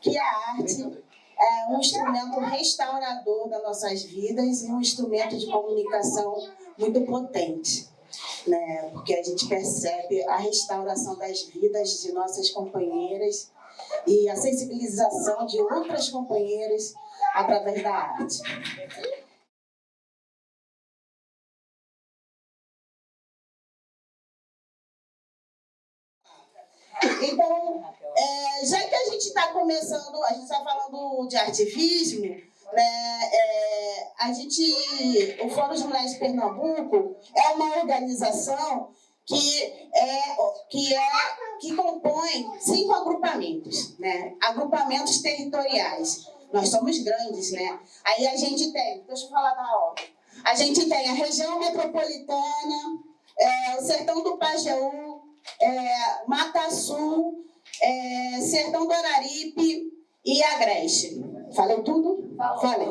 que a arte é um instrumento restaurador das nossas vidas e um instrumento de comunicação muito potente. Né? Porque a gente percebe a restauração das vidas de nossas companheiras e a sensibilização de outras companheiras através da arte. Então, é, já que a gente está começando, a gente está falando de ativismo, né, é, a gente, o Fórum de Mulheres de Pernambuco é uma organização que é que é que compõe cinco agrupamentos, né? Agrupamentos territoriais. Nós somos grandes, né? Aí a gente tem, deixa eu falar da ordem. A gente tem a região metropolitana, é, o sertão do Pajeú, é, Mata Sul, é, Sertão do Araripe e Agreste. Falei tudo? Falei.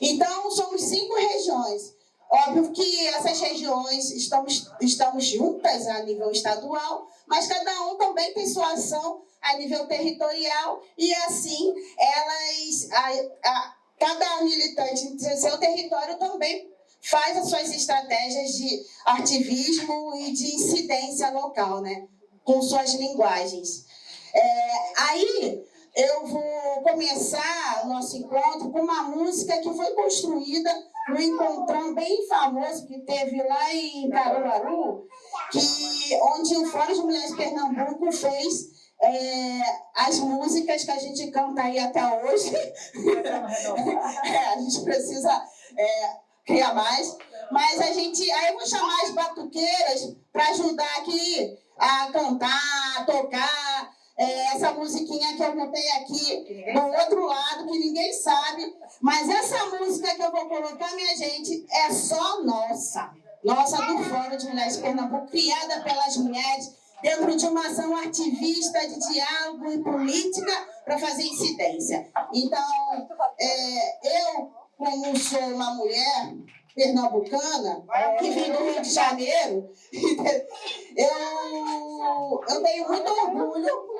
Então, somos cinco regiões. Óbvio que essas regiões estamos, estamos juntas a nível estadual, mas cada um também tem sua ação a nível territorial e assim elas, a, a, cada militante em seu território também faz as suas estratégias de ativismo e de incidência local, né? com suas linguagens. É, aí eu vou começar o nosso encontro com uma música que foi construída no encontrão bem famoso que teve lá em Caruaru, que, onde o Fórum de Mulheres de Pernambuco fez é, as músicas que a gente canta aí até hoje. é, a gente precisa é, criar mais. Mas a gente. Aí eu vou chamar as batuqueiras para ajudar aqui a cantar, a tocar é, essa musiquinha que eu botei aqui do outro lado, que ninguém sabe. Mas essa música que eu vou colocar, minha gente, é só nossa. Nossa do Fórum de Mulheres Pernambuco, criada pelas mulheres, dentro de uma ação ativista de diálogo e política para fazer incidência. Então, é, eu, como sou uma mulher, pernambucana, que vim do Rio de Janeiro, eu, eu tenho muito orgulho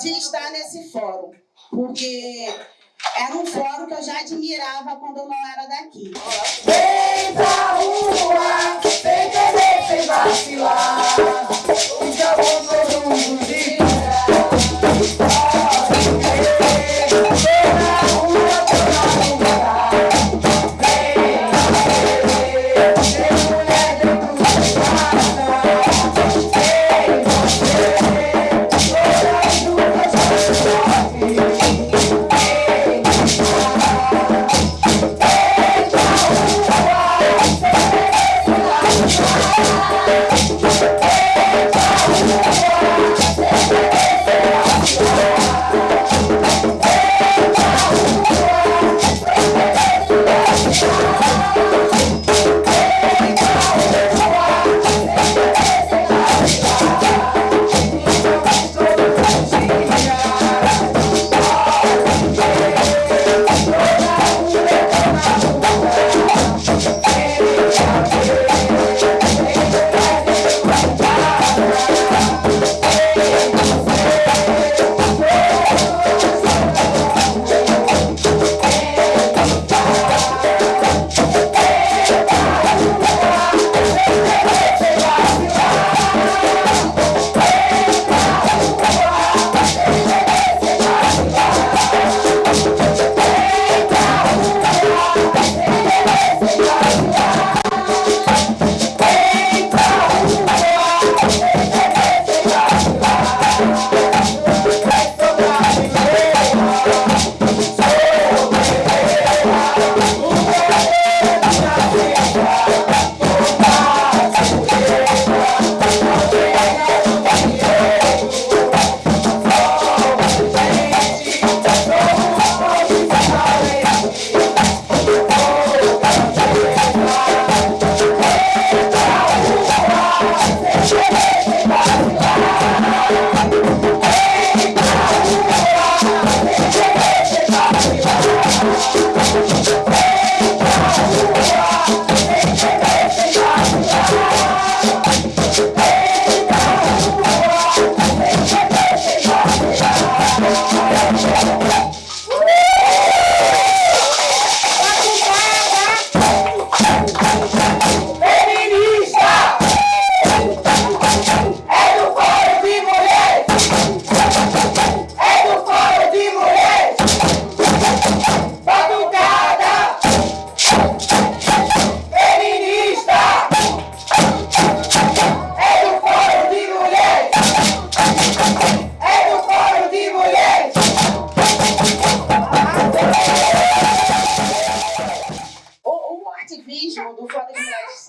de estar nesse fórum, porque era um fórum que eu já admirava quando eu não era daqui. Vem pra rua, sem querer, sem vacilar, então vamos todo mundo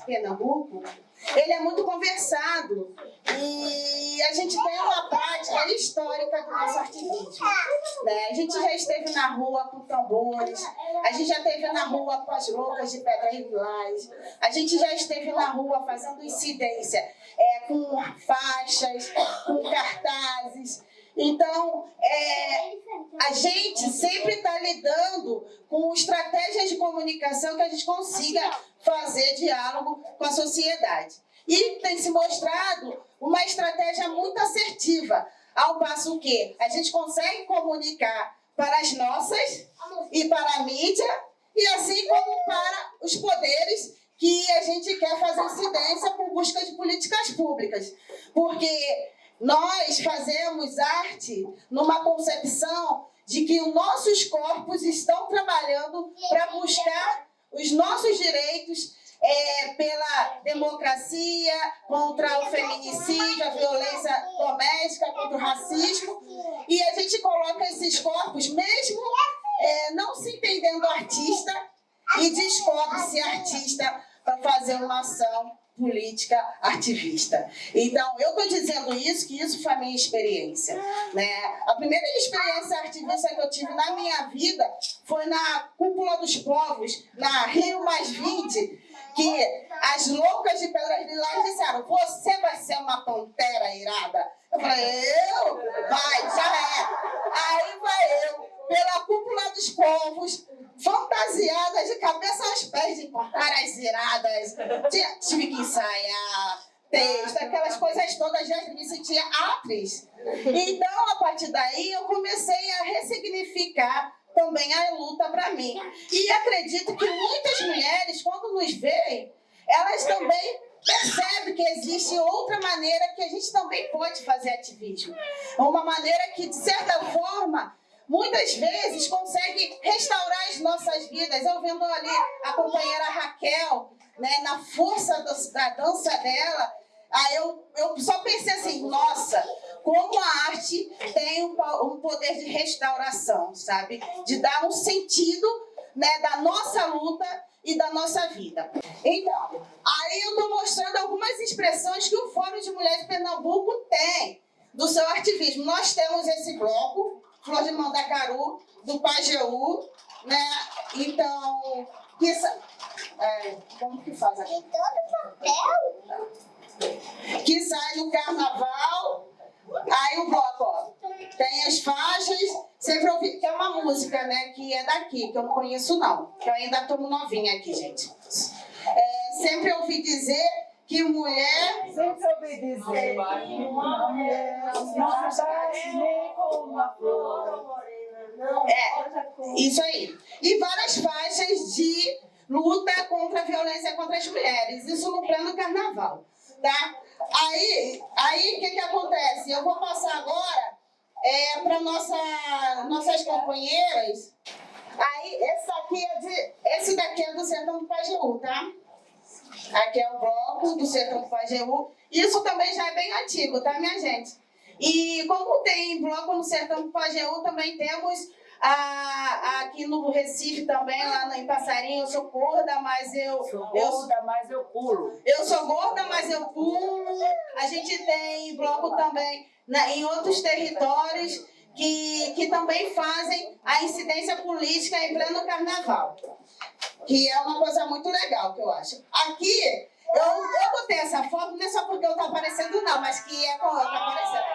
Pernambuco, ele é muito conversado e a gente tem uma prática histórica do nosso ativismo. Né? A gente já esteve na rua com tambores, a gente já esteve na rua com as loucas de pedra Lilás, a gente já esteve na rua fazendo incidência é, com faixas, com cartazes. Então, é, a gente sempre está lidando com estratégias de comunicação que a gente consiga fazer diálogo com a sociedade. E tem se mostrado uma estratégia muito assertiva, ao passo que a gente consegue comunicar para as nossas e para a mídia, e assim como para os poderes que a gente quer fazer incidência por busca de políticas públicas. Porque nós fazemos arte numa concepção de que os nossos corpos estão trabalhando para buscar os nossos direitos é, pela democracia, contra o feminicídio, a violência doméstica, contra o racismo. E a gente coloca esses corpos, mesmo é, não se entendendo artista, e descobre-se artista para fazer uma ação política ativista. Então, eu estou dizendo isso, que isso foi a minha experiência. Né? A primeira experiência ativista que eu tive na minha vida foi na Cúpula dos Povos, na Rio Mais 20, que as loucas de Pedras Lilás disseram, você vai ser uma pantera irada. Eu falei, eu? Vai, já é. Aí vai eu, pela Cúpula dos Povos, fantasiada de cabeça aos pés, de cortar as iradas. Tive que ensaiar texto, aquelas coisas todas, já me sentia atriz. Então, a partir daí, eu comecei a ressignificar também a luta para mim. E acredito que muitas mulheres, quando nos veem, elas também percebem que existe outra maneira que a gente também pode fazer ativismo. Uma maneira que, de certa forma, muitas vezes consegue restaurar as nossas vidas. Eu vendo ali a companheira Raquel, né, na força do, da dança dela, aí eu, eu só pensei assim, nossa, como a arte tem um, um poder de restauração, sabe? De dar um sentido né, da nossa luta e da nossa vida. Então, aí eu estou mostrando algumas expressões que o Fórum de Mulheres de Pernambuco tem do seu ativismo. Nós temos esse bloco, Flor de Mandacaru, do Pajeú, né? Então, que, é, como que faz aqui? Tem todo papel. Que sai no carnaval, aí o bloco, ó, tem as faixas, sempre ouvi, que é uma música, né, que é daqui, que eu não conheço não, que eu ainda estou novinha aqui, gente. É, sempre ouvi dizer que mulher... Ouvi dizer que uma mulher não faz nem com uma flor. É, isso aí. E várias faixas de luta contra a violência contra as mulheres, isso no plano carnaval, tá? Aí, aí o que que acontece? Eu vou passar agora é, para nossa, nossas companheiras. Aí, esse daqui é de, esse daqui é do Sertão do Pajeú, tá? Aqui é o bloco do Sertão do Pajeú. Isso também já é bem antigo, tá, minha gente? E como tem bloco no Sertão do Pajeú, também temos a, aqui no Recife também, lá em Passarinho, eu sou gorda, mas eu... Sou eu, gorda, mas eu pulo. eu sou gorda, mas eu pulo. A gente tem bloco também né, em outros territórios que, que também fazem a incidência política em pleno carnaval. Que é uma coisa muito legal, que eu acho. Aqui, eu, eu botei essa foto, não é só porque eu estou aparecendo, não, mas que é como eu estou aparecendo.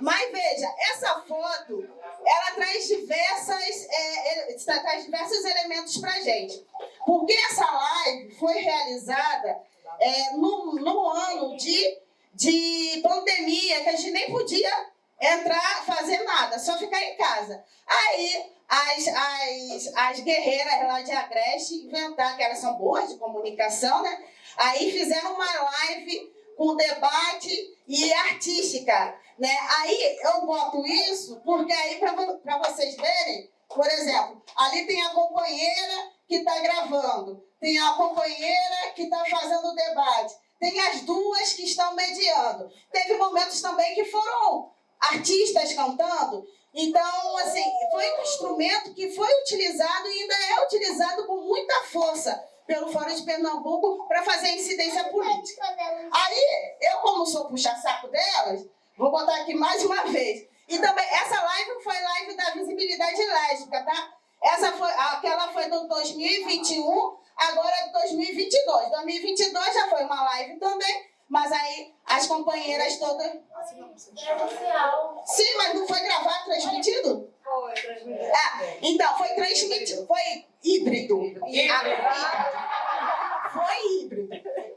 Mas veja, essa foto, ela traz diversas, é, ele- traz diversos elementos pra gente. Porque essa live foi realizada é, no, no ano de, de pandemia, que a gente nem podia entrar, fazer nada, só ficar em casa. Aí as, as, as guerreiras lá de Agreste inventaram, que elas são boas de comunicação, né? Aí fizeram uma live com debate e artística, né? Aí eu boto isso porque aí para vocês verem, por exemplo, ali tem a companheira que está gravando, tem a companheira que está fazendo o debate, tem as duas que estão mediando. Teve momentos também que foram artistas cantando. Então, assim, foi um instrumento que foi utilizado e ainda é utilizado com muita força pelo Fórum de Pernambuco para fazer incidência política. Aí, eu como sou puxa-saco delas, vou botar aqui mais uma vez. E também, essa live foi live da visibilidade lésbica, tá? Essa foi, aquela foi do 2021, agora é de 2022. 2022 já foi uma live também, mas aí as companheiras todas... Sim, mas não foi gravado, transmitido? Foi, transmitido. É, então, foi transmitido, foi híbrido. Foi híbrido.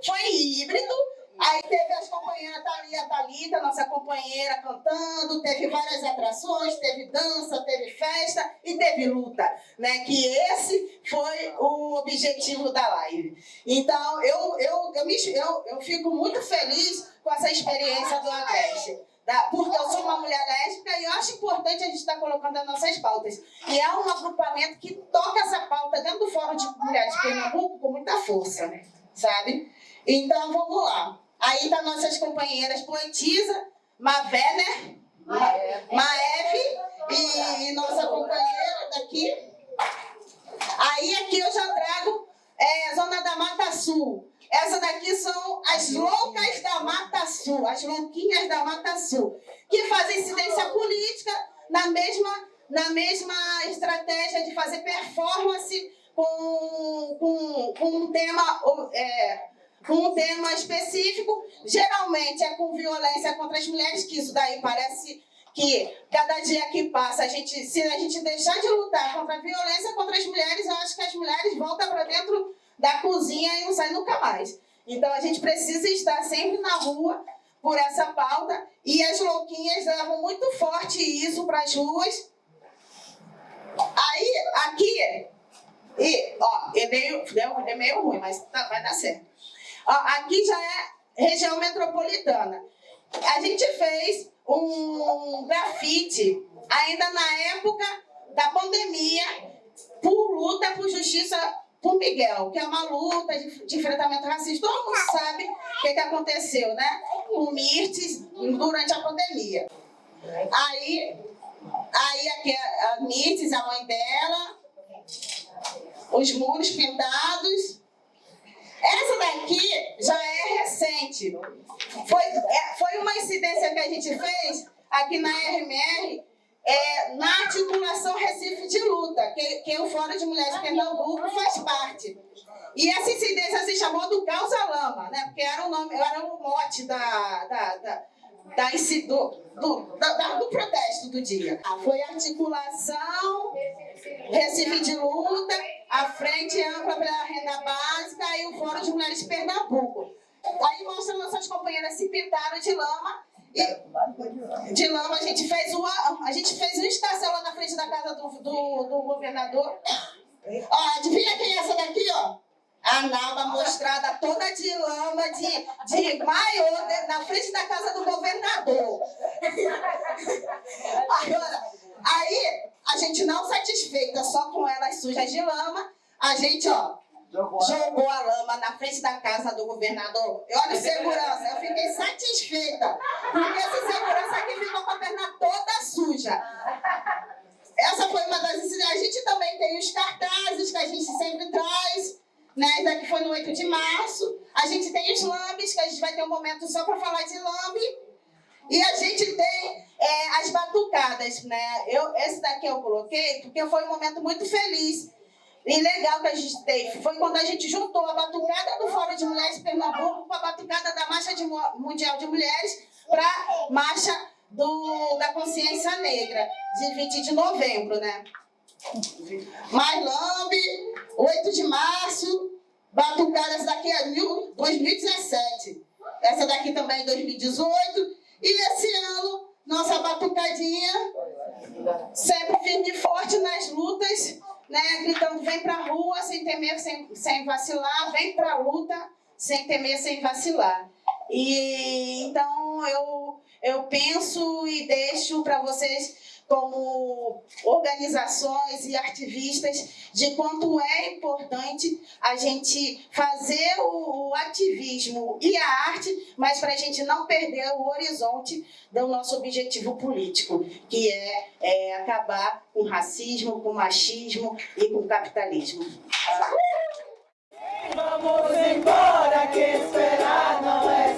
Foi híbrido. Aí teve as companheiras Thalia, Thalita, nossa companheira cantando, teve várias atrações, teve dança, teve festa e teve luta, né? Que esse foi o objetivo da live. Então, eu, eu, eu, me, eu, eu fico muito feliz com essa experiência do Agreste. Tá? Porque eu sou uma mulher lésbica e eu acho importante a gente estar colocando as nossas pautas. E é um agrupamento que toca essa pauta dentro do Fórum de Mulheres de Pernambuco com muita força, sabe? Então, vamos lá. Aí tá nossas companheiras poetisa, Mavé, né? Maeve e, e nossa companheira daqui. Aí aqui eu já trago é, Zona da Mata Sul. Essa daqui são as loucas da Mata Sul, as louquinhas da Mata Sul, que fazem incidência política na mesma, na mesma estratégia de fazer performance com, com, com um tema é, com um tema específico, geralmente é com violência contra as mulheres, que isso daí parece que cada dia que passa, a gente, se a gente deixar de lutar contra a violência contra as mulheres, eu acho que as mulheres voltam para dentro da cozinha e não saem nunca mais. Então a gente precisa estar sempre na rua por essa pauta e as louquinhas levam muito forte isso para as ruas. Aí, aqui, e, ó, é meio, é meio ruim, mas tá, vai dar certo. Aqui já é região metropolitana. A gente fez um grafite ainda na época da pandemia por luta por justiça por Miguel, que é uma luta de, de enfrentamento racista. Todo mundo sabe o que, que aconteceu, né? Com Mirtes durante a pandemia. Aí, aí aqui a Mirtes, a mãe dela, os muros pintados, essa daqui já é recente. Foi, é, foi uma incidência que a gente fez aqui na RMR, é, na articulação Recife de Luta, que, que o Fórum de Mulheres de Pernambuco faz parte. E essa incidência se chamou do Causa Lama, né? porque era o, nome, era o mote da, da, da, da, do, do, da, do protesto do dia. Foi articulação Recife de Luta, a Frente Ampla pela Renda Básica e o Fórum de Mulheres de Pernambuco. Aí mostra nossas companheiras se pintaram de lama. E de lama a gente fez uma, a gente fez uma estação lá na frente da casa do, do, do governador. Ó, adivinha quem é essa daqui, ó? A Nalba mostrada toda de lama, de, de maiô, na frente da casa do governador. Gente não satisfeita só com elas sujas de lama, a gente, ó, jogou a lama na frente da casa do governador. E olha segurança, eu fiquei satisfeita, porque essa segurança aqui ficou com a perna toda suja. Essa foi uma das A gente também tem os cartazes que a gente sempre traz, né? Isso aqui foi no 8 de março. A gente tem os lambes, que a gente vai ter um momento só para falar de lambe. E a gente as batucadas, né? Eu, esse daqui eu coloquei porque foi um momento muito feliz e legal que a gente teve. Foi quando a gente juntou a batucada do Fórum de Mulheres de Pernambuco com a batucada da Marcha de, Mundial de Mulheres para a Marcha do, da Consciência Negra, de 20 de novembro, né? Mais Lambe, 8 de março, batucadas daqui a 2017. Essa daqui também é 2018. E esse ano, nossa sempre firme e forte nas lutas, né? Gritando, vem pra rua sem temer, sem, sem vacilar, vem pra luta sem temer, sem vacilar. E então eu, eu penso e deixo para vocês como organizações e artivistas de quanto é importante a gente fazer o, ativismo e a arte, mas para a gente não perder o horizonte do nosso objetivo político, que é, é acabar com racismo, com machismo e com capitalismo. Vamos embora, que esperar não é